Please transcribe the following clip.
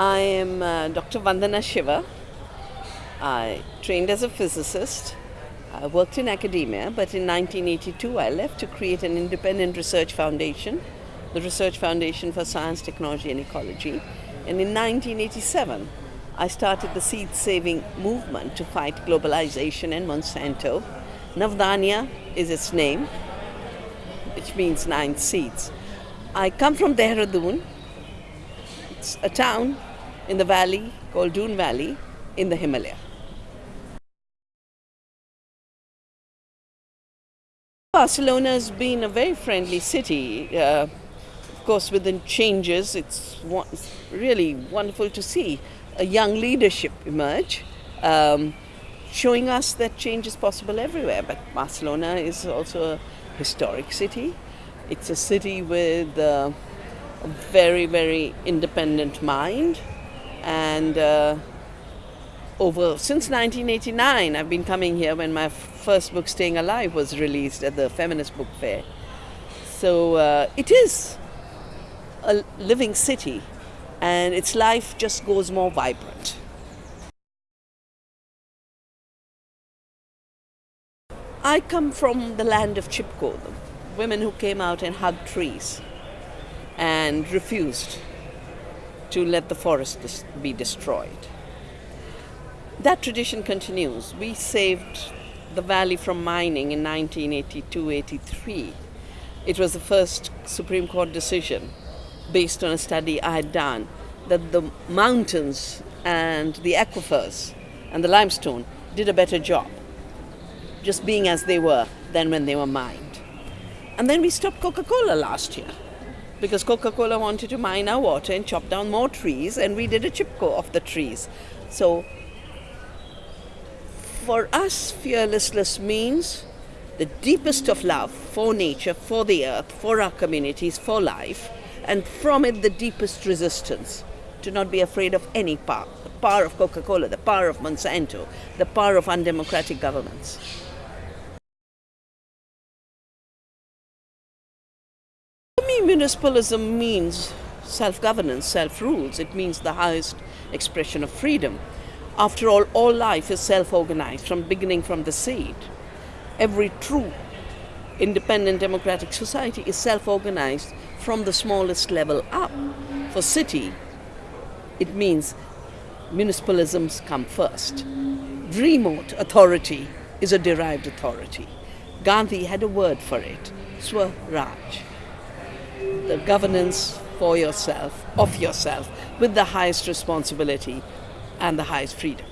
I am uh, Dr. Vandana Shiva. I trained as a physicist. I worked in academia, but in 1982 I left to create an independent research foundation, the Research Foundation for Science, Technology and Ecology. And in 1987 I started the seed saving movement to fight globalization and Monsanto. Navdanya is its name, which means nine seeds. I come from Dehradun. It's a town in the valley called Doon Valley in the Himalaya. Barcelona has been a very friendly city. Uh, of course, within changes, it's really wonderful to see a young leadership emerge, um, showing us that change is possible everywhere. But Barcelona is also a historic city. It's a city with uh, a very, very independent mind. And uh, over since 1989, I've been coming here when my first book, Staying Alive, was released at the Feminist Book Fair. So uh, it is a living city, and its life just goes more vibrant. I come from the land of Chipko, the women who came out and hugged trees and refused to let the forest be destroyed. That tradition continues. We saved the valley from mining in 1982-83. It was the first Supreme Court decision based on a study I had done that the mountains and the aquifers and the limestone did a better job just being as they were than when they were mined. And then we stopped Coca-Cola last year because Coca-Cola wanted to mine our water and chop down more trees and we did a chipko of the trees. So for us, fearlessness means the deepest of love for nature, for the earth, for our communities, for life, and from it the deepest resistance to not be afraid of any power. The power of Coca-Cola, the power of Monsanto, the power of undemocratic governments. Me, municipalism means self-governance, self-rules. It means the highest expression of freedom. After all, all life is self-organized, from beginning from the seed. Every true independent democratic society is self-organized from the smallest level up. For city, it means municipalisms come first. Remote authority is a derived authority. Gandhi had a word for it, Swaraj. The governance for yourself, of yourself, with the highest responsibility and the highest freedom.